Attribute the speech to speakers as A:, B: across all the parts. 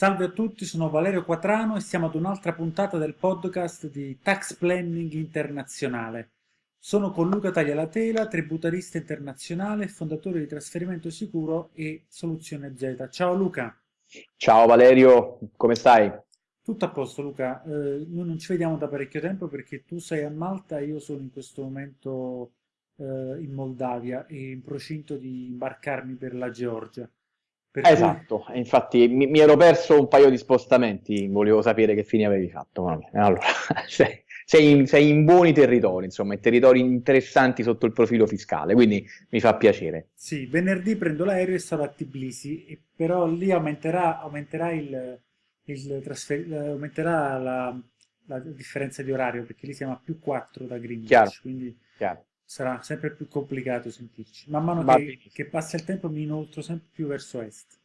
A: Salve a tutti, sono Valerio Quatrano e siamo ad un'altra puntata del podcast di Tax Planning Internazionale. Sono con Luca Taglialatela, tributarista internazionale, fondatore di Trasferimento Sicuro e Soluzione Z. Ciao Luca.
B: Ciao Valerio, come stai?
A: Tutto a posto Luca, eh, noi non ci vediamo da parecchio tempo perché tu sei a Malta e io sono in questo momento eh, in Moldavia e in procinto di imbarcarmi per la Georgia.
B: Per esatto, cui... infatti mi, mi, ero perso un paio di spostamenti, volevo sapere che fine avevi fatto. Allora, sei, sei, in, sei, in, buoni territori, insomma, in territori interessanti sotto il profilo fiscale, quindi mi fa piacere.
A: Sì, venerdì prendo l'aereo e sarò a Tbilisi, però lì aumenterà, aumenterà, il, il aumenterà la, la, differenza di orario, perché lì siamo a più 4 da Greenwich, Chiaro. quindi... Chiaro sarà sempre più complicato sentirci. Man mano che, che, passa il tempo mi inoltro sempre più verso est.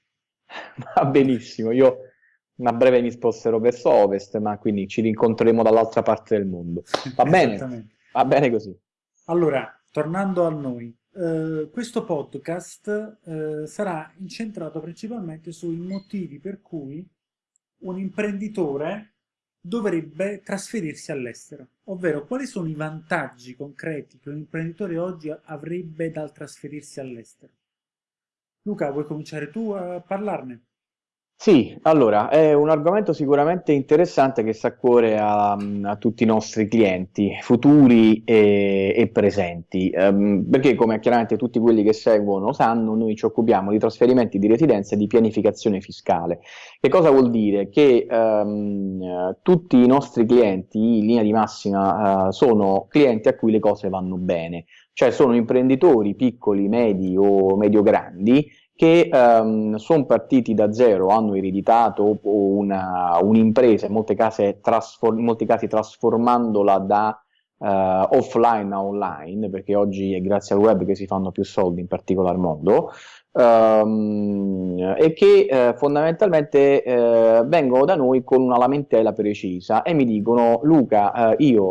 B: Va benissimo, io a breve mi sposterò verso ovest, ma quindi ci rincontreremo dall'altra parte del mondo. Va bene? Va bene così.
A: Allora, tornando a noi, eh, questo podcast eh, sarà incentrato principalmente sui motivi per cui un imprenditore dovrebbe trasferirsi all'estero, ovvero quali sono i vantaggi concreti che un imprenditore oggi avrebbe dal trasferirsi all'estero. Luca, vuoi cominciare tu a parlarne?
B: Sì, allora, è un argomento sicuramente interessante che sta a cuore a, a tutti i nostri clienti, futuri e, e presenti, um, perché come chiaramente tutti quelli che seguono sanno, noi ci occupiamo di trasferimenti di residenza e di pianificazione fiscale. Che cosa vuol dire? Che um, tutti i nostri clienti, in linea di massima, uh, sono clienti a cui le cose vanno bene, cioè sono imprenditori piccoli, medi o medio-grandi che um, sono partiti da zero, hanno ereditato un'impresa, un in, in molti casi trasformandola da uh, offline a online, perché oggi è grazie al web che si fanno più soldi in particolar modo, um, e che uh, fondamentalmente uh, vengono da noi con una lamentela precisa e mi dicono Luca, io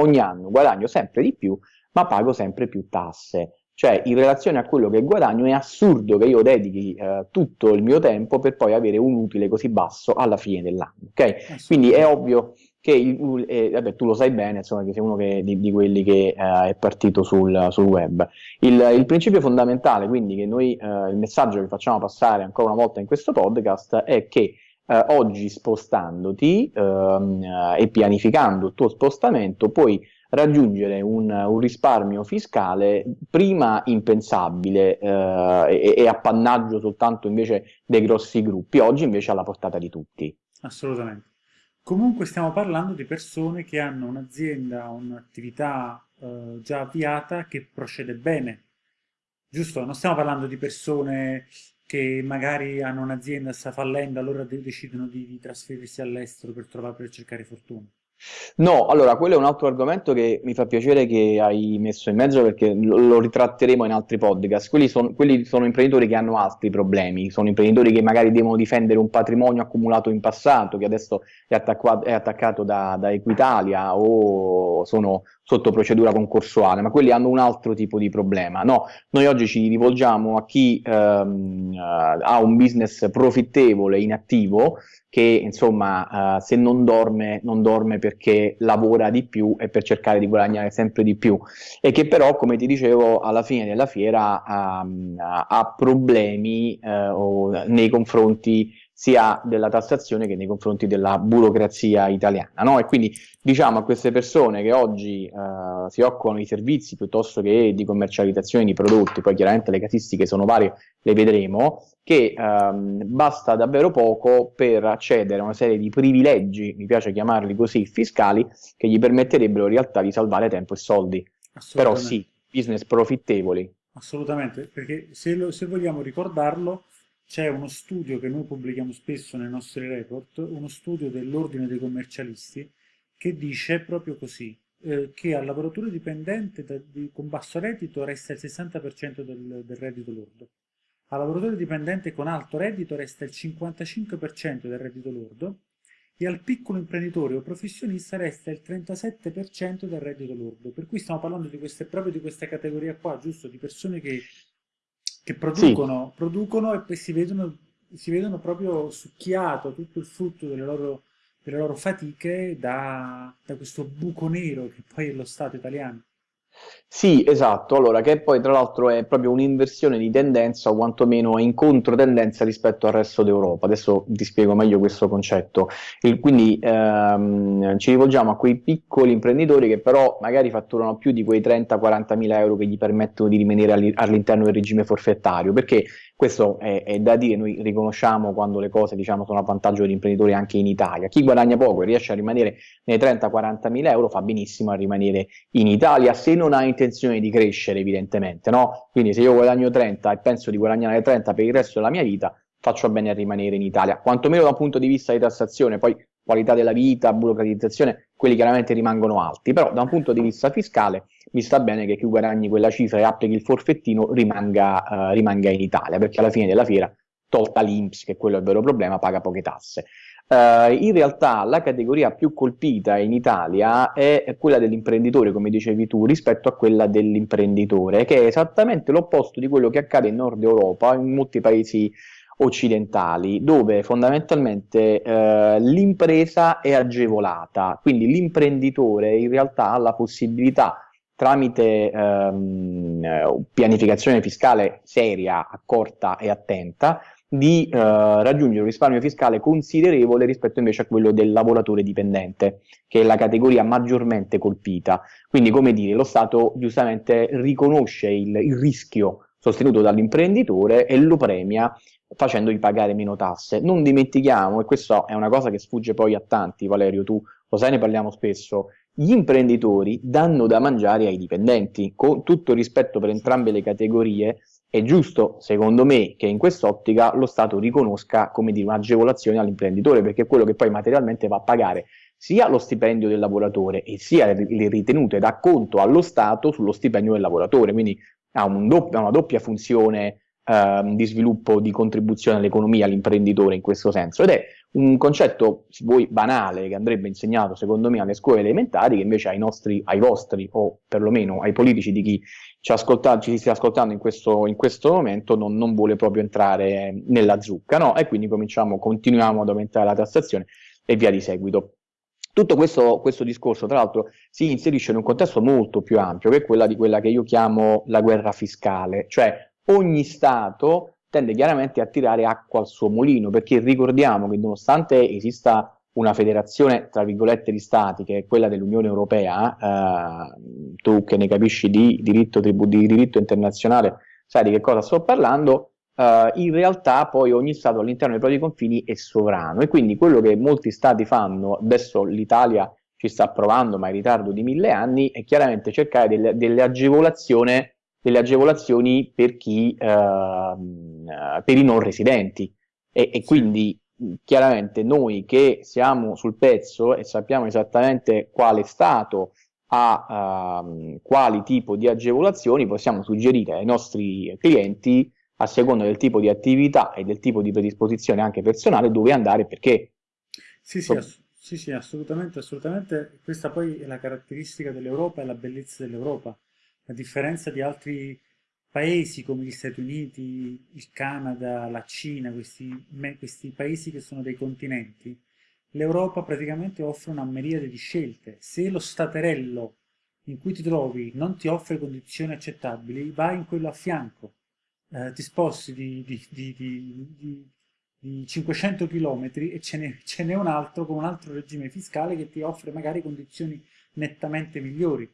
B: ogni anno guadagno sempre di più, ma pago sempre più tasse. Cioè, in relazione a quello che guadagno, è assurdo che io dedichi eh, tutto il mio tempo per poi avere un utile così basso alla fine dell'anno. Ok? Quindi è ovvio che il, eh, vabbè, tu lo sai bene, insomma, che sei uno che, di, di, quelli che eh, è partito sul, sul web. Il, il, principio fondamentale, quindi, che noi, eh, il messaggio che facciamo passare ancora una volta in questo podcast è che eh, oggi spostandoti ehm, e pianificando il tuo spostamento, puoi raggiungere un, un risparmio fiscale prima impensabile eh, e, e appannaggio soltanto invece dei grossi gruppi, oggi invece alla portata di tutti.
A: Assolutamente. Comunque stiamo parlando di persone che hanno un'azienda, un'attività eh, già avviata che procede bene, giusto? Non stiamo parlando di persone che magari hanno un'azienda sta fallendo, allora decidono di, di trasferirsi all'estero per per cercare fortuna.
B: No, allora quello è un altro argomento che mi fa piacere che hai messo in mezzo perché lo, lo ritratteremo in altri podcast. Quelli, son, quelli, sono imprenditori che hanno altri problemi, sono imprenditori che magari devono difendere un patrimonio accumulato in passato, che adesso è, attaccato, è attaccato da, da, Equitalia o sono sotto procedura concorsuale, ma quelli hanno un altro tipo di problema. No, noi oggi ci rivolgiamo a chi ehm, ha un business profittevole in attivo che insomma uh, se non dorme, non dorme perché lavora di più e per cercare di guadagnare sempre di più e che però come ti dicevo alla fine della fiera um, ha problemi uh, nei confronti sia della tassazione che nei confronti della burocrazia italiana. No? E quindi diciamo a queste persone che oggi uh, si occupano di servizi piuttosto che di commercializzazione di prodotti, poi chiaramente le casistiche sono varie, le vedremo, che um, basta davvero poco per accedere a una serie di privilegi, mi piace chiamarli così, fiscali, che gli permetterebbero in realtà di salvare tempo e soldi. Però sì, business profittevoli.
A: Assolutamente, perché se, lo, se vogliamo ricordarlo, c'è uno studio che noi pubblichiamo spesso nei nostri report, uno studio dell'ordine dei commercialisti, che dice proprio così, eh, che al lavoratore dipendente da, di, con basso reddito resta il 60% del, del reddito lordo, al lavoratore dipendente con alto reddito resta il 55% del reddito lordo e al piccolo imprenditore o professionista resta il 37% del reddito lordo. Per cui stiamo parlando di queste, proprio di questa categoria qua, giusto? Di persone che, che producono, sì. producono e poi si vedono, si vedono proprio succhiato tutto il frutto delle loro, delle loro fatiche da, da questo buco nero che poi è lo Stato italiano.
B: Sì, esatto, allora che poi tra l'altro è proprio un'inversione di tendenza o quantomeno in controtendenza rispetto al resto d'Europa. Adesso ti spiego meglio questo concetto. Il, quindi ehm, ci rivolgiamo a quei piccoli imprenditori che però magari fatturano più di quei 30-40 mila euro che gli permettono di rimanere all'interno del regime forfettario, perché questo è, è, da dire, noi riconosciamo quando le cose diciamo, sono a vantaggio degli imprenditori anche in Italia. Chi guadagna poco e riesce a rimanere nei 30-40 mila euro fa benissimo a rimanere in Italia se non ha intenzione di crescere evidentemente. No? Quindi se io guadagno 30 e penso di guadagnare 30 per il resto della mia vita, faccio bene a rimanere in Italia, quantomeno da un punto di vista di tassazione, poi qualità della vita, burocratizzazione, quelli chiaramente rimangono alti, però da un punto di vista fiscale mi sta bene che chi guadagni quella cifra e applichi il forfettino rimanga, uh, rimanga in Italia, perché alla fine della fiera, tolta l'Inps, che quello è il vero problema, paga poche tasse. Uh, in realtà la categoria più colpita in Italia è quella dell'imprenditore, come dicevi tu, rispetto a quella dell'imprenditore, che è esattamente l'opposto di quello che accade in Nord Europa, in molti paesi occidentali, dove fondamentalmente eh, l'impresa è agevolata, quindi l'imprenditore in realtà ha la possibilità tramite ehm, pianificazione fiscale seria, accorta e attenta, di eh, raggiungere un risparmio fiscale considerevole rispetto invece a quello del lavoratore dipendente, che è la categoria maggiormente colpita. Quindi, come dire, lo Stato giustamente riconosce il, il rischio sostenuto dall'imprenditore e lo premia facendogli pagare meno tasse. Non dimentichiamo, e questa è una cosa che sfugge poi a tanti, Valerio, tu lo sai, ne parliamo spesso, gli imprenditori danno da mangiare ai dipendenti, con tutto rispetto per entrambe le categorie, è giusto, secondo me, che in quest'ottica lo Stato riconosca come dire un'agevolazione all'imprenditore, perché è quello che poi materialmente va a pagare sia lo stipendio del lavoratore e sia le ritenute da conto allo Stato sullo stipendio del lavoratore, quindi ha un doppio, una doppia funzione Ehm, di sviluppo, di contribuzione all'economia, all'imprenditore in questo senso ed è un concetto, se vuoi, banale che andrebbe insegnato secondo me alle scuole elementari che invece ai nostri, ai vostri o perlomeno ai politici di chi ci, ascolta, ci sta ascoltando in questo, in questo momento non, non, vuole proprio entrare nella zucca, no? E quindi cominciamo, continuiamo ad aumentare la tassazione e via di seguito. Tutto questo, questo, discorso, tra l'altro, si inserisce in un contesto molto più ampio, che è quella di quella che io chiamo la guerra fiscale, cioè ogni Stato tende chiaramente a tirare acqua al suo mulino, perché ricordiamo che nonostante esista una federazione, tra virgolette, di Stati, che è quella dell'Unione Europea, eh, tu che ne capisci di diritto, di diritto internazionale, sai di che cosa sto parlando, eh, in realtà poi ogni Stato all'interno dei propri confini è sovrano. E quindi quello che molti Stati fanno, adesso l'Italia ci sta provando ma in ritardo di mille anni, è chiaramente cercare delle, delle agevolazioni delle agevolazioni per, chi, uh, per i non residenti e, e quindi chiaramente noi che siamo sul pezzo e sappiamo esattamente quale Stato ha uh, quali tipo di agevolazioni possiamo suggerire ai nostri clienti a seconda del tipo di attività e del tipo di predisposizione anche personale dove andare e perché.
A: Sì, sì, ass sì, sì, assolutamente, assolutamente. Questa poi è la caratteristica dell'Europa e la bellezza dell'Europa a differenza di altri paesi come gli Stati Uniti, il Canada, la Cina, questi, questi paesi che sono dei continenti, l'Europa praticamente offre una miriade di scelte. Se lo staterello in cui ti trovi non ti offre condizioni accettabili, vai in quello a fianco, eh, ti sposti di, di, di, di 500 km e ce n'è un altro con un altro regime fiscale che ti offre magari condizioni nettamente migliori.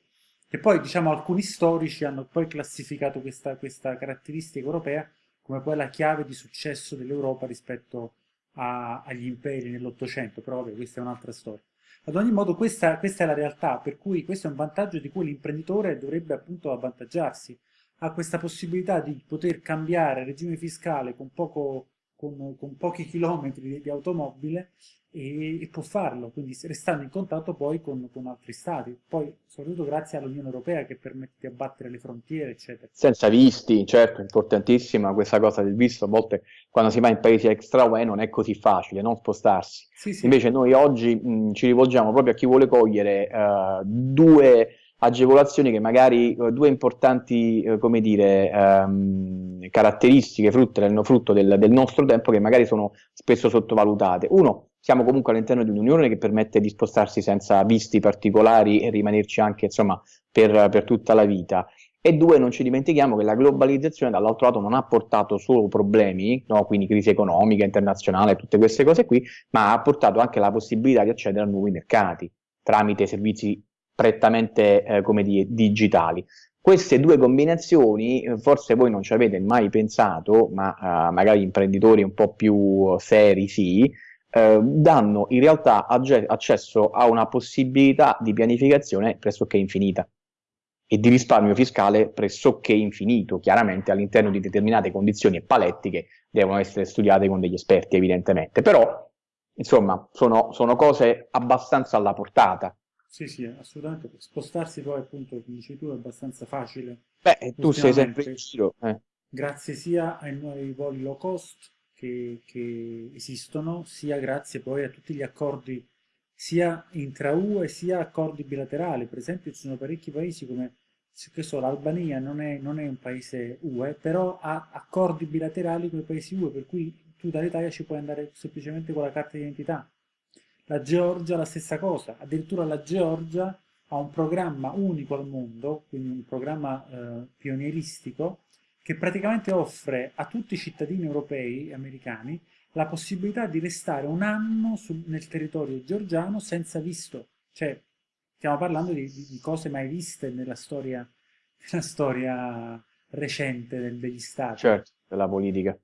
A: Che poi, diciamo, alcuni storici hanno poi classificato questa, questa caratteristica europea come poi la chiave di successo dell'Europa rispetto a, agli imperi nell'Ottocento, però vabbè, questa è un'altra storia. Ad ogni modo questa, questa, è la realtà, per cui questo è un vantaggio di cui l'imprenditore dovrebbe appunto avvantaggiarsi. Ha questa possibilità di poter cambiare regime fiscale con poco, con, con pochi chilometri di, di automobile e, e, può farlo, quindi restando in contatto poi con, con, altri stati, poi soprattutto grazie all'Unione Europea che permette di abbattere le frontiere, eccetera.
B: Senza visti, certo, importantissima questa cosa del visto, a volte quando si va in paesi extra UE non è così facile, non spostarsi. Sì, sì. Invece noi oggi mh, ci rivolgiamo proprio a chi vuole cogliere uh, due agevolazioni che magari uh, due importanti, uh, come dire, um, caratteristiche frutto, frutto del, del nostro tempo che magari sono spesso sottovalutate. Uno, siamo comunque all'interno di un'unione che permette di spostarsi senza visti particolari e rimanerci anche insomma, per, per tutta la vita. E due, non ci dimentichiamo che la globalizzazione dall'altro lato non ha portato solo problemi, no? quindi crisi economica, internazionale, tutte queste cose qui, ma ha portato anche la possibilità di accedere a nuovi mercati tramite servizi prettamente eh, come dire, digitali. Queste due combinazioni, eh, forse voi non ci avete mai pensato, ma uh, magari imprenditori un po' più seri sì, eh, danno in realtà accesso a una possibilità di pianificazione pressoché infinita e di risparmio fiscale pressoché infinito, chiaramente all'interno di determinate condizioni e paletti che devono essere studiate con degli esperti evidentemente, però insomma sono, sono cose abbastanza alla portata.
A: Sì, sì, assolutamente, spostarsi poi appunto, come dici tu, è abbastanza facile.
B: Beh, tu sei sempre in giro. Eh.
A: Grazie sia ai nuovi voli low cost, che, che esistono, sia grazie poi a tutti gli accordi sia intra-UE sia accordi bilaterali. Per esempio ci sono parecchi paesi come so, l'Albania non è, non è, un paese UE, però ha accordi bilaterali con i paesi UE, per cui tu dall'Italia ci puoi andare semplicemente con la carta di identità. La Georgia la stessa cosa, addirittura la Georgia ha un programma unico al mondo, quindi un programma eh, pionieristico, che praticamente offre a tutti i cittadini europei e americani la possibilità di restare un anno su, nel territorio georgiano senza visto. Cioè, stiamo parlando di, di cose mai viste nella storia, nella storia recente del, degli stati.
B: Certo, della politica.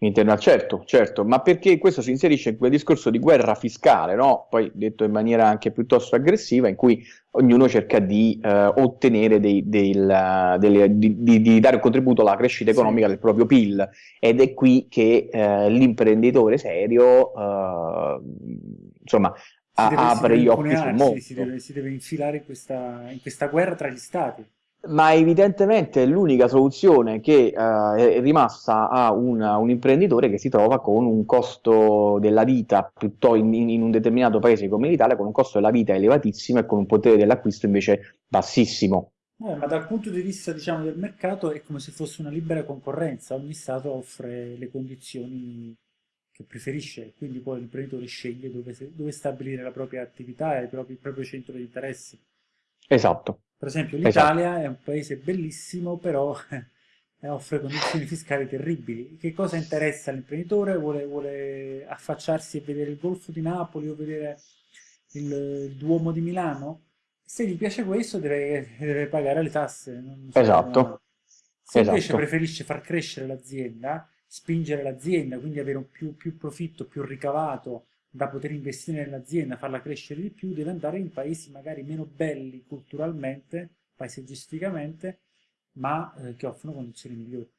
B: Interna, certo, certo, ma perché questo si inserisce in quel discorso di guerra fiscale, no? poi detto in maniera anche piuttosto aggressiva, in cui ognuno cerca di eh, ottenere dei, del, delle, di, di, di, dare un contributo alla crescita economica sì. del proprio PIL ed è qui che eh, l'imprenditore serio eh, insomma apre gli occhi sul mondo.
A: Si deve, si deve infilare in questa, in questa guerra tra gli stati
B: ma evidentemente è l'unica soluzione che uh, è rimasta a una, un imprenditore che si trova con un costo della vita piuttosto in, in, un determinato paese come l'Italia con un costo della vita elevatissimo e con un potere dell'acquisto invece bassissimo.
A: Eh, ma dal punto di vista diciamo, del mercato è come se fosse una libera concorrenza, ogni Stato offre le condizioni che preferisce, quindi poi l'imprenditore sceglie dove, dove, stabilire la propria attività e il proprio, il proprio centro di interessi.
B: Esatto.
A: Per esempio l'Italia esatto. è un paese bellissimo, però eh, offre condizioni fiscali terribili. Che cosa interessa all'imprenditore? Vuole, vuole, affacciarsi e vedere il Golfo di Napoli o vedere il, il Duomo di Milano? Se gli piace questo deve, deve pagare le tasse.
B: So esatto.
A: Se esatto. invece preferisce far crescere l'azienda, spingere l'azienda, quindi avere un più, più profitto, più ricavato, da poter investire nell'azienda, farla crescere di più, deve andare in paesi magari meno belli culturalmente, paesaggisticamente, ma eh, che offrono condizioni migliori.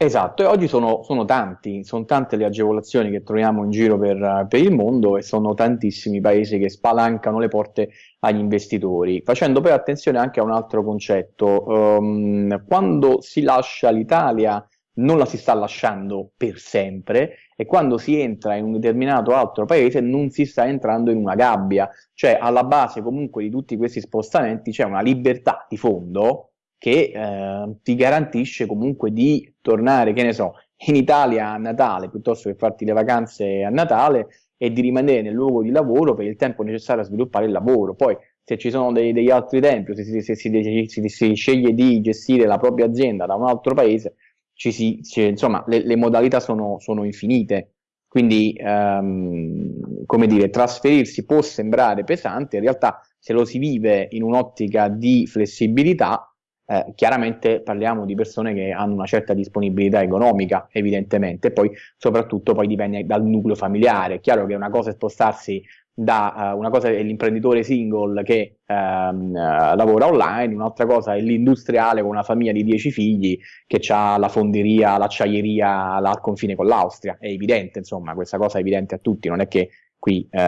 B: Esatto, e oggi sono, sono, tanti, sono tante le agevolazioni che troviamo in giro per, per, il mondo e sono tantissimi paesi che spalancano le porte agli investitori, facendo poi attenzione anche a un altro concetto. Um, quando si lascia l'Italia non la si sta lasciando per sempre e quando si entra in un determinato altro paese non si sta entrando in una gabbia, cioè alla base comunque di tutti questi spostamenti c'è una libertà di fondo che eh, ti garantisce comunque di tornare, che ne so, in Italia a Natale piuttosto che farti le vacanze a Natale e di rimanere nel luogo di lavoro per il tempo necessario a sviluppare il lavoro. Poi se ci sono dei, degli altri tempi, se, se, se si, si sceglie di gestire la propria azienda da un altro paese, ci si, ci, insomma, le, le, modalità sono, sono infinite. Quindi, um, come dire, trasferirsi può sembrare pesante, in realtà se lo si vive in un'ottica di flessibilità, eh, chiaramente parliamo di persone che hanno una certa disponibilità economica, evidentemente, poi soprattutto poi dipende dal nucleo familiare. È chiaro che una cosa è spostarsi da uh, una cosa è l'imprenditore single che um, uh, lavora online, un'altra cosa è l'industriale con una famiglia di 10 figli che ha la fonderia, l'acciaieria al confine con l'Austria. È evidente, insomma, questa cosa è evidente a tutti, non è che qui uh,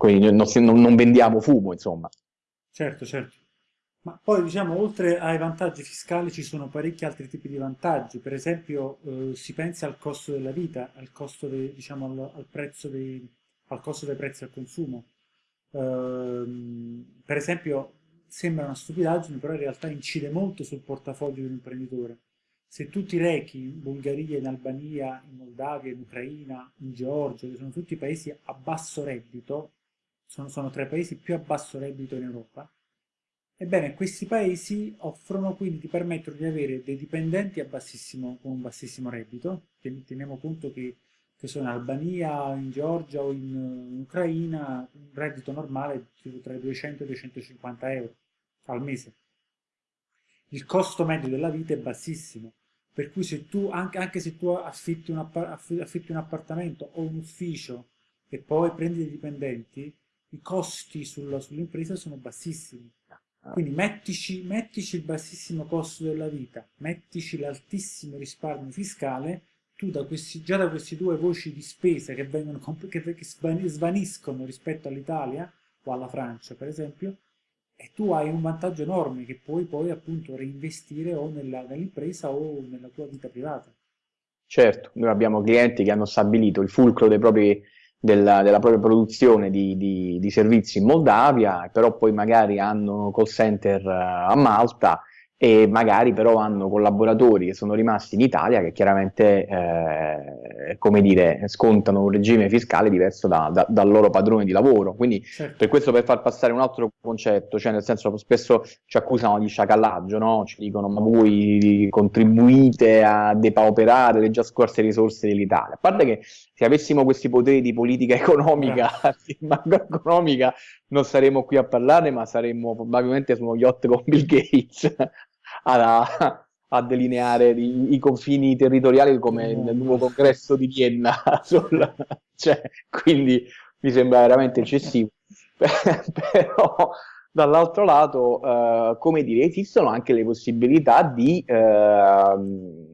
B: non, non, non vendiamo fumo, insomma.
A: Certo, certo. Ma poi diciamo, oltre ai vantaggi fiscali ci sono parecchi altri tipi di vantaggi, per esempio eh, si pensa al costo della vita, al costo, de, diciamo, al, al, prezzo dei, al costo dei prezzi al consumo. Uh, per esempio, sembra una stupidaggine, però in realtà incide molto sul portafoglio di un imprenditore. Se tu ti rechi in Bulgaria, in Albania, in Moldavia, in Ucraina, in Georgia, che sono tutti paesi a basso reddito, sono, sono tra i paesi più a basso reddito in Europa, ebbene questi paesi offrono, quindi ti permettono di avere dei dipendenti con un bassissimo reddito, teniamo conto che che sono in Albania, in Georgia o in, in Ucraina, un reddito normale tra i 200 e i 250 euro al mese. Il costo medio della vita è bassissimo, per cui se tu, anche, anche se tu affitti un, affitti un, appartamento o un ufficio e poi prendi dei dipendenti, i costi sulla, sull'impresa sono bassissimi. Quindi mettici, mettici il bassissimo costo della vita, mettici l'altissimo risparmio fiscale tu da questi, già da queste due voci di spesa che, vengono, che, che svaniscono rispetto all'Italia o alla Francia per esempio e tu hai un vantaggio enorme che puoi poi appunto reinvestire o nell'impresa o nella tua vita privata.
B: Certo, noi abbiamo clienti che hanno stabilito il fulcro propri, della, della, propria produzione di, di, di, servizi in Moldavia, però poi magari hanno call center uh, a Malta e magari però hanno collaboratori che sono rimasti in Italia che chiaramente, eh, come dire, scontano un regime fiscale diverso da, da, dal loro padrone di lavoro. Quindi certo. per questo per far passare un altro concetto, cioè nel senso spesso ci accusano di sciacallaggio, no? ci dicono ma voi contribuite a depauperare le già scorse risorse dell'Italia. A parte che se avessimo questi poteri di politica economica, di macroeconomica, non saremmo qui a parlarne, ma saremmo probabilmente su uno yacht con Bill Gates a, a delineare i, i, confini territoriali come nel nuovo congresso di Vienna. Sul, cioè, quindi mi sembra veramente eccessivo. Però dall'altro lato, eh, come dire, esistono anche le possibilità di eh,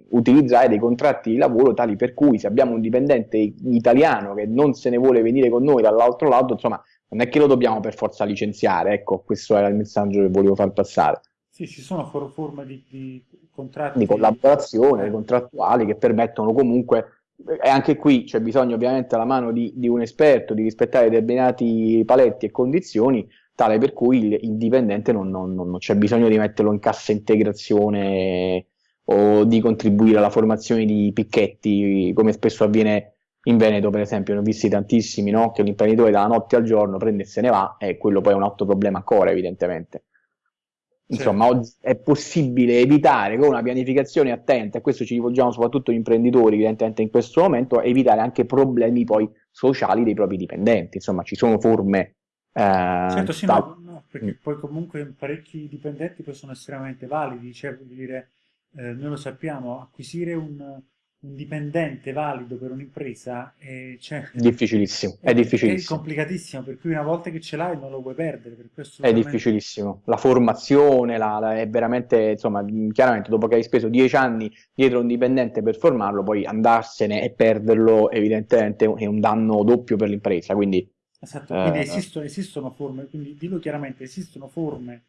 B: utilizzare dei contratti di lavoro tali per cui se abbiamo un dipendente italiano che non se ne vuole venire con noi dall'altro lato, insomma, non è che lo dobbiamo per forza licenziare, ecco, questo era il messaggio che volevo far passare.
A: Sì, ci sono forme di, di contratti.
B: Di collaborazione, contrattuali che permettono comunque e anche qui c'è bisogno ovviamente alla mano di, di, un esperto di rispettare determinati paletti e condizioni tale per cui il, il dipendente non, non, non, c'è bisogno di metterlo in cassa integrazione o di contribuire alla formazione di picchetti come spesso avviene in Veneto per esempio, ne ho visti tantissimi, no? che l'imprenditore dalla notte al giorno prende e se ne va, e quello poi è un altro problema ancora, evidentemente. Insomma, oggi è possibile evitare con una pianificazione attenta, e questo ci rivolgiamo soprattutto agli imprenditori, evidentemente in questo momento, evitare anche problemi poi sociali dei propri dipendenti. Insomma, ci sono forme...
A: Eh, certo, sì, no, no, perché poi comunque parecchi dipendenti possono essere estremamente validi, cioè, dire, eh, noi lo sappiamo, acquisire un un dipendente valido per un'impresa è, cioè,
B: difficilissimo, è, è, difficilissimo.
A: È complicatissimo, per cui una volta che ce l'hai non lo puoi perdere. Per
B: questo è difficilissimo. La formazione la, la, è veramente, insomma, chiaramente dopo che hai speso dieci anni dietro un dipendente per formarlo, poi andarsene e perderlo evidentemente è un danno doppio per l'impresa. Quindi,
A: esatto, quindi eh, esistono, esistono forme, quindi dillo chiaramente, esistono forme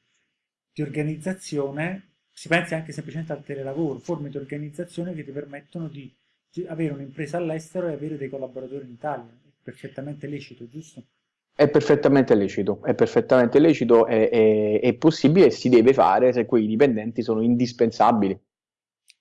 A: di organizzazione si pensi anche semplicemente al telelavoro, forme di organizzazione che ti permettono di avere un'impresa all'estero e avere dei collaboratori in Italia. È perfettamente lecito, giusto?
B: È perfettamente lecito, è perfettamente lecito, è, è, è possibile e si deve fare se quei dipendenti sono indispensabili.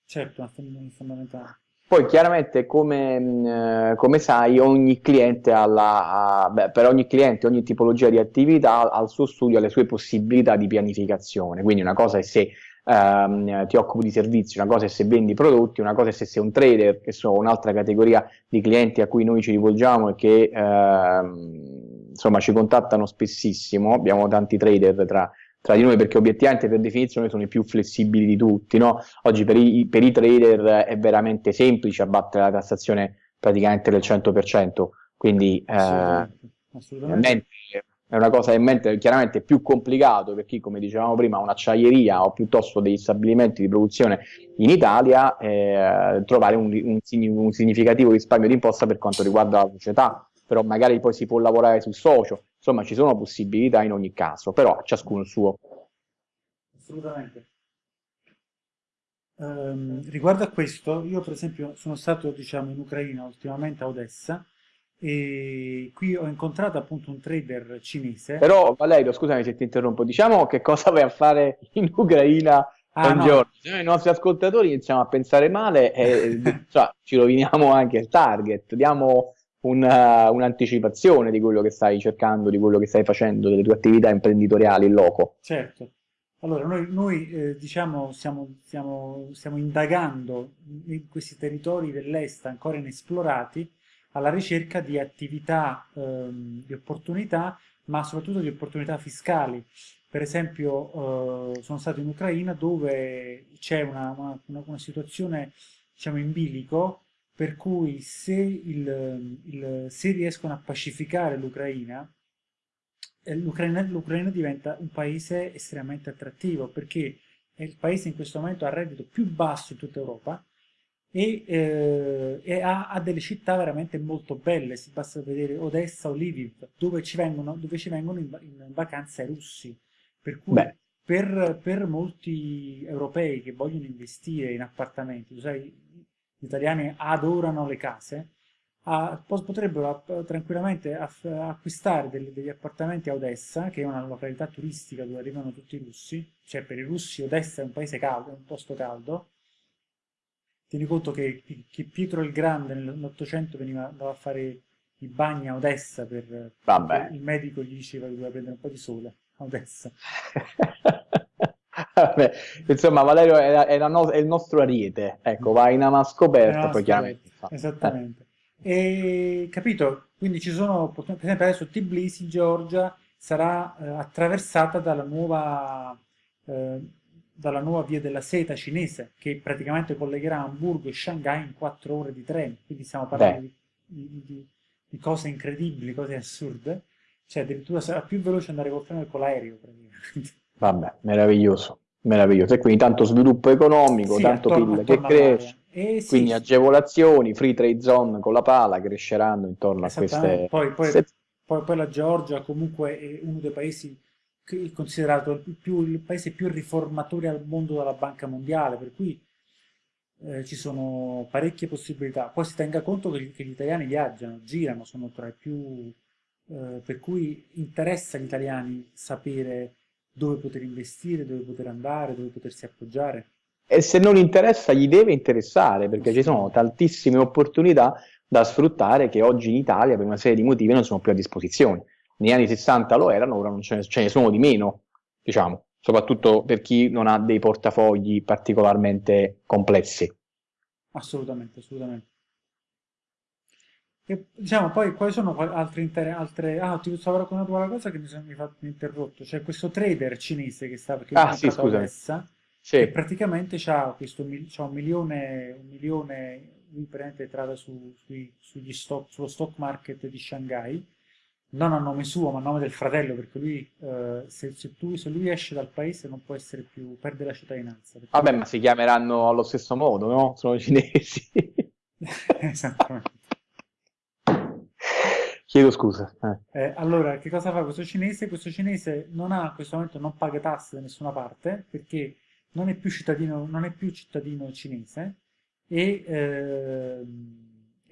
A: Certo, è fondamentale.
B: Poi chiaramente come, eh, come sai ogni cliente ha la, beh, per ogni cliente, ogni tipologia di attività ha il suo studio, ha le sue possibilità di pianificazione, quindi una cosa è se ehm, ti occupi di servizi, una cosa è se vendi prodotti, una cosa è se sei un trader, che sono un'altra categoria di clienti a cui noi ci rivolgiamo e che ehm, insomma ci contattano spessissimo, abbiamo tanti trader tra, tra di noi perché obiettivamente per definizione sono i più flessibili di tutti, no? Oggi per i, per i trader è veramente semplice abbattere la tassazione praticamente del 100%, Quindi assolutamente, eh, assolutamente. È una cosa in mente chiaramente più complicato per chi, come dicevamo prima, ha un'acciaieria o piuttosto degli stabilimenti di produzione in Italia, eh, trovare un, un, un significativo risparmio di imposta per quanto riguarda la società, però magari poi si può lavorare sul socio, insomma ci sono possibilità in ogni caso, però ciascuno il suo.
A: Assolutamente. Um, riguardo a questo, io per esempio sono stato diciamo, in Ucraina ultimamente a Odessa e qui ho incontrato appunto un trader cinese.
B: Però Valerio, scusami se ti interrompo, diciamo che cosa vai a fare in Ucraina ah, un no. giorno? Noi i nostri ascoltatori iniziamo a pensare male e cioè, ci roviniamo anche il target, diamo una, un'anticipazione di quello che stai cercando, di quello che stai facendo, delle tue attività imprenditoriali in loco.
A: Certo. Allora, noi, noi eh, diciamo, stiamo, stiamo, stiamo, indagando in questi territori dell'est ancora inesplorati alla ricerca di attività, ehm, di opportunità, ma soprattutto di opportunità fiscali. Per esempio, eh, sono stato in Ucraina dove c'è una, una, una, situazione, diciamo, in bilico, per cui se, il, il, se riescono a pacificare l'Ucraina, l'Ucraina, diventa un paese estremamente attrattivo perché è il paese in questo momento a reddito più basso in tutta Europa e, eh, e ha, ha, delle città veramente molto belle, si basta vedere Odessa o Lviv, dove ci vengono, dove ci vengono in, in vacanza i russi, per cui per, per, molti europei che vogliono investire in appartamenti, sai, gli italiani adorano le case, a, potrebbero tranquillamente acquistare degli, degli, appartamenti a Odessa, che è una località turistica dove arrivano tutti i russi, cioè per i russi Odessa è un paese caldo, è un posto caldo. Tieni conto che, che Pietro il Grande nell'Ottocento veniva andava a fare i bagni a Odessa per, per, il medico gli diceva che doveva prendere un po' di sole a Odessa.
B: Vabbè, insomma, Valerio è, è, no, è, il nostro ariete, ecco, va in ama scoperta, poi chiaramente.
A: Esattamente. E, capito? Quindi ci sono, per esempio adesso Tbilisi, Georgia, sarà eh, attraversata dalla nuova, eh, dalla nuova via della seta cinese, che praticamente collegherà Hamburgo e Shanghai in quattro ore di treno. Quindi stiamo parlando di, di, di, cose incredibili, cose assurde. Cioè addirittura sarà più veloce andare col treno che con l'aereo, praticamente.
B: Vabbè, meraviglioso, meraviglioso. E quindi tanto sviluppo economico, sì, tanto PIL che cresce. Eh, Quindi sì, agevolazioni, free trade zone con la pala cresceranno intorno a queste...
A: Poi, poi, poi, poi, la Georgia comunque è uno dei paesi considerato il, più, il paese più riformatore al mondo della Banca Mondiale, per cui eh, ci sono parecchie possibilità. Poi si tenga conto che, che gli italiani viaggiano, girano, sono tra i più... Eh, per cui interessa agli italiani sapere dove poter investire, dove poter andare, dove potersi appoggiare
B: e se non interessa gli deve interessare perché ci sono tantissime opportunità da sfruttare che oggi in Italia per una serie di motivi non sono più a disposizione. Negli anni 60 lo erano, ora non ce ne, ce ne sono di meno, diciamo, soprattutto per chi non ha dei portafogli particolarmente complessi.
A: Assolutamente, assolutamente. E, diciamo, poi quali sono altre, altre... Ah, ti stavo raccontando una cosa che mi sono interrotto. C'è questo trader cinese che sta... Che
B: ah, sì, scusa. Odessa,
A: sì. che praticamente ha questo c'ha un milione, un milione lui prende entrata su, sui, sugli stock, sullo stock market di Shanghai, non a nome suo ma a nome del fratello, perché lui, eh, se, se, tu, se, lui esce dal paese non può essere più, perde la cittadinanza.
B: Vabbè, ma si chiameranno allo stesso modo, no? Sono cinesi.
A: Esattamente.
B: Chiedo scusa.
A: Eh. Eh, allora, che cosa fa questo cinese? Questo cinese non ha, in questo momento non paga tasse da nessuna parte, perché non è più cittadino, non è più cittadino cinese e, eh,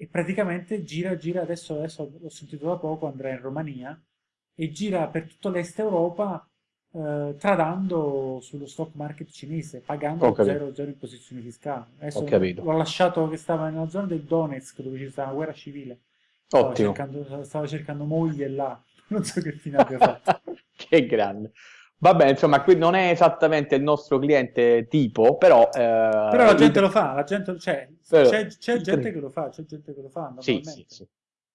A: e praticamente gira, gira adesso, adesso l'ho sentito da poco, andrà in Romania e gira per tutto l'est Europa eh, tradando sullo stock market cinese, pagando 0 in posizioni fiscali. Adesso l'ho lasciato che stava nella zona del Donetsk dove ci stava una guerra civile. Stava cercando, stava cercando moglie là, non so che fine abbia fatto.
B: che grande. Vabbè, insomma, qui non è esattamente il nostro cliente tipo, però... Eh,
A: però la gente lo fa, la gente, cioè, c'è, gente che lo fa, c'è gente che lo fa,
B: sì, sì, sì.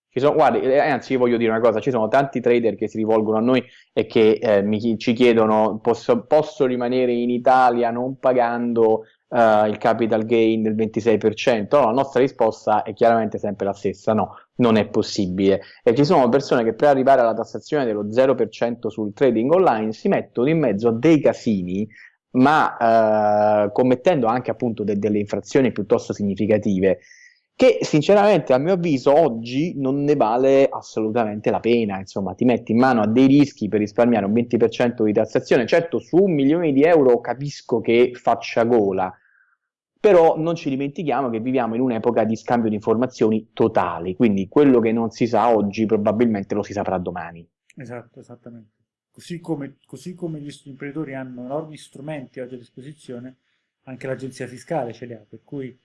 B: Ci sono, guardi, eh, anzi, io voglio dire una cosa, ci sono tanti trader che si rivolgono a noi e che eh, mi, ci chiedono, posso, posso, rimanere in Italia non pagando uh, il capital gain del 26%? No, la nostra risposta è chiaramente sempre la stessa, no, non è possibile. E ci sono persone che per arrivare alla tassazione dello 0% sul trading online si mettono in mezzo a dei casini ma uh, commettendo anche appunto de delle infrazioni piuttosto significative che sinceramente a mio avviso oggi non ne vale assolutamente la pena, insomma ti metti in mano a dei rischi per risparmiare un 20% di tassazione, certo su un milione di euro capisco che faccia gola, però non ci dimentichiamo che viviamo in un'epoca di scambio di informazioni totali, quindi quello che non si sa oggi probabilmente lo si saprà domani.
A: Esatto, esattamente. Così come, così come gli imprenditori hanno enormi strumenti oggi a disposizione, anche l'agenzia fiscale ce li ha, per cui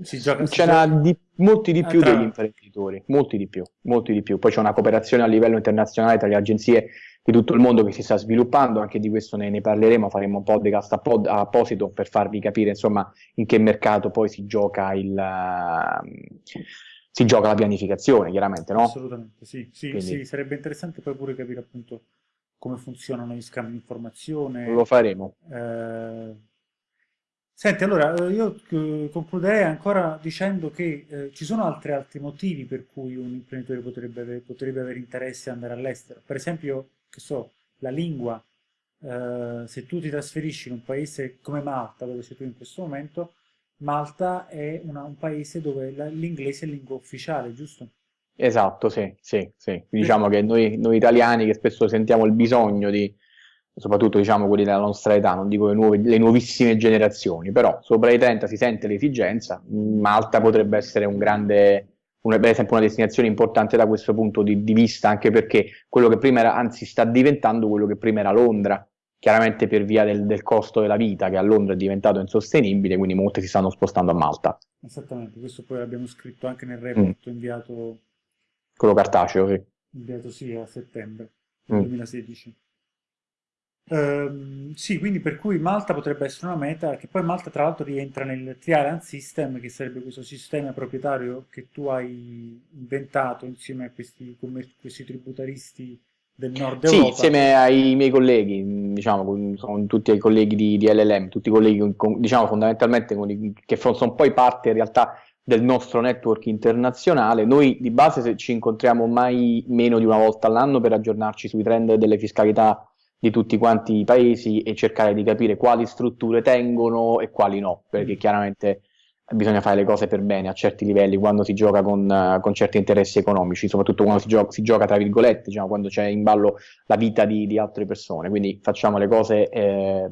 B: si gioca, ce n'ha di, molti di più ah, degli imprenditori, molti di più, molti di più. Poi c'è una cooperazione a livello internazionale tra le agenzie di tutto il mondo che si sta sviluppando, anche di questo ne, ne parleremo, faremo un podcast appod, apposito per farvi capire insomma in che mercato poi si gioca il... Uh, si gioca la pianificazione, chiaramente, no?
A: Assolutamente, sì, sì, Quindi... sì, sarebbe interessante poi pure capire appunto come funzionano gli scambi di informazione.
B: Lo faremo.
A: Eh, Senti, allora eh, io eh, concluderei ancora dicendo che eh, ci sono altri, altri motivi per cui un imprenditore potrebbe avere, potrebbe avere interesse ad andare all'estero. Per esempio, che so, la lingua. Eh, se tu ti trasferisci in un paese come Malta, dove sei tu in questo momento, Malta è una, un paese dove l'inglese è lingua ufficiale, giusto?
B: Esatto, sì, sì, sì. Diciamo che noi, noi italiani che spesso sentiamo il bisogno di soprattutto diciamo quelli della nostra età, non dico le, nuove, le nuovissime generazioni, però sopra i 30 si sente l'esigenza, Malta potrebbe essere un grande, un, per esempio una destinazione importante da questo punto di, di, vista, anche perché quello che prima era, anzi sta diventando quello che prima era Londra, chiaramente per via del, del costo della vita che a Londra è diventato insostenibile, quindi molti si stanno spostando a Malta.
A: Esattamente, questo poi l'abbiamo scritto anche nel report mm. inviato...
B: Quello cartaceo, sì.
A: Inviato sì a settembre mm. 2016. Ehm, sì, quindi per cui Malta potrebbe essere una meta, che poi Malta tra l'altro rientra nel Trial System, che sarebbe questo sistema proprietario che tu hai inventato insieme a questi, questi tributaristi del nord
B: sì,
A: Europa.
B: insieme ai miei colleghi, diciamo, con, tutti i colleghi di, di LLM, tutti i colleghi, con, diciamo, fondamentalmente con, che sono poi parte in realtà del nostro network internazionale. Noi di base ci incontriamo mai meno di una volta all'anno per aggiornarci sui trend delle fiscalità di tutti quanti i paesi e cercare di capire quali strutture tengono e quali no, perché mm. chiaramente bisogna fare le cose per bene a certi livelli quando si gioca con, uh, con certi interessi economici, soprattutto quando si gioca, si gioca tra virgolette, diciamo, quando c'è in ballo la vita di, di, altre persone, quindi facciamo le cose eh,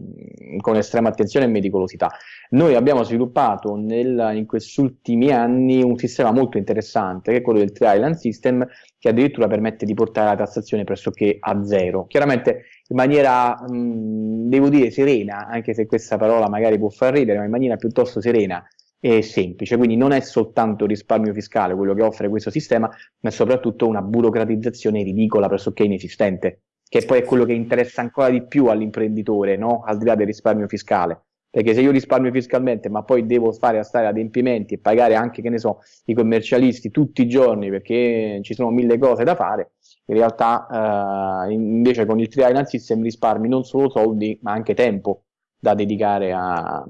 B: con estrema attenzione e meticolosità. Noi abbiamo sviluppato nel, in questi ultimi anni un sistema molto interessante, che è quello del Tri-Island System, che addirittura permette di portare la tassazione pressoché a zero. Chiaramente in maniera, mh, devo dire, serena, anche se questa parola magari può far ridere, ma in maniera piuttosto serena e semplice, quindi non è soltanto risparmio fiscale quello che offre questo sistema, ma è soprattutto una burocratizzazione ridicola, pressoché inesistente, che poi è quello che interessa ancora di più all'imprenditore, no? al di là del risparmio fiscale. Perché se io risparmio fiscalmente, ma poi devo fare a stare adempimenti e pagare anche, che ne so, i commercialisti tutti i giorni perché ci sono mille cose da fare, in realtà eh, invece con il Trial System risparmi non solo soldi, ma anche tempo da dedicare a,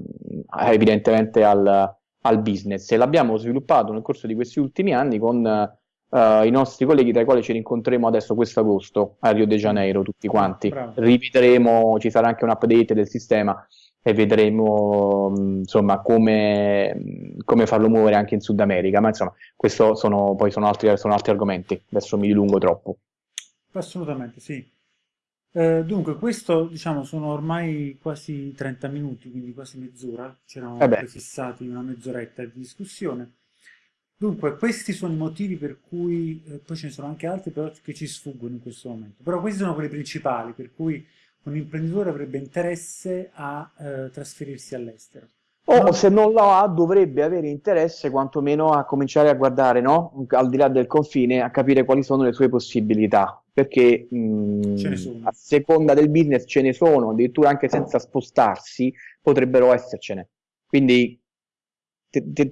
B: a, evidentemente al, al business. E l'abbiamo sviluppato nel corso di questi ultimi anni con i nostri colleghi tra i quali ci rincontreremo adesso questo agosto a Rio de Janeiro tutti quanti. Bravo. rivedremo, ci sarà anche un update del sistema e vedremo insomma come, come, farlo muovere anche in Sud America. Ma insomma questo sono, poi sono altri, sono altri argomenti. Adesso mi dilungo troppo.
A: Assolutamente sì. Eh, dunque, questo diciamo sono ormai quasi 30 minuti, quindi quasi mezz'ora, ci eravamo eh fissati una mezz'oretta di discussione. Dunque, questi sono i motivi per cui, eh, poi ce ne sono anche altri però che ci sfuggono in questo momento, però questi sono quelli principali per cui un imprenditore avrebbe interesse a eh, trasferirsi all'estero.
B: O se non lo ha, dovrebbe avere interesse quantomeno a cominciare a guardare, no? al di là del confine, a capire quali sono le sue possibilità perché mh, a seconda del business ce ne sono, addirittura anche senza spostarsi potrebbero essercene. Quindi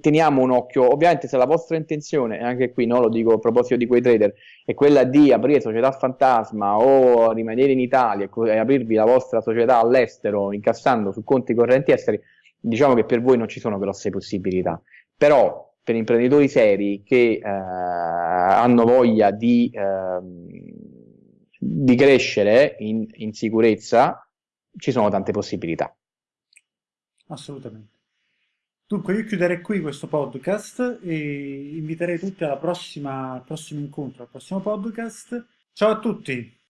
B: teniamo un occhio, ovviamente se la vostra intenzione, e anche qui no, lo dico a proposito di quei trader, è quella di aprire società fantasma o rimanere in Italia e aprirvi la vostra società all'estero incassando su conti correnti esteri, diciamo che per voi non ci sono grosse possibilità, però per imprenditori seri che eh, hanno voglia di, eh, di crescere in, in sicurezza, ci sono tante possibilità.
A: Assolutamente. Dunque, io chiuderei qui questo podcast e inviterei tutti prossima, al prossimo incontro, al prossimo podcast. Ciao a tutti!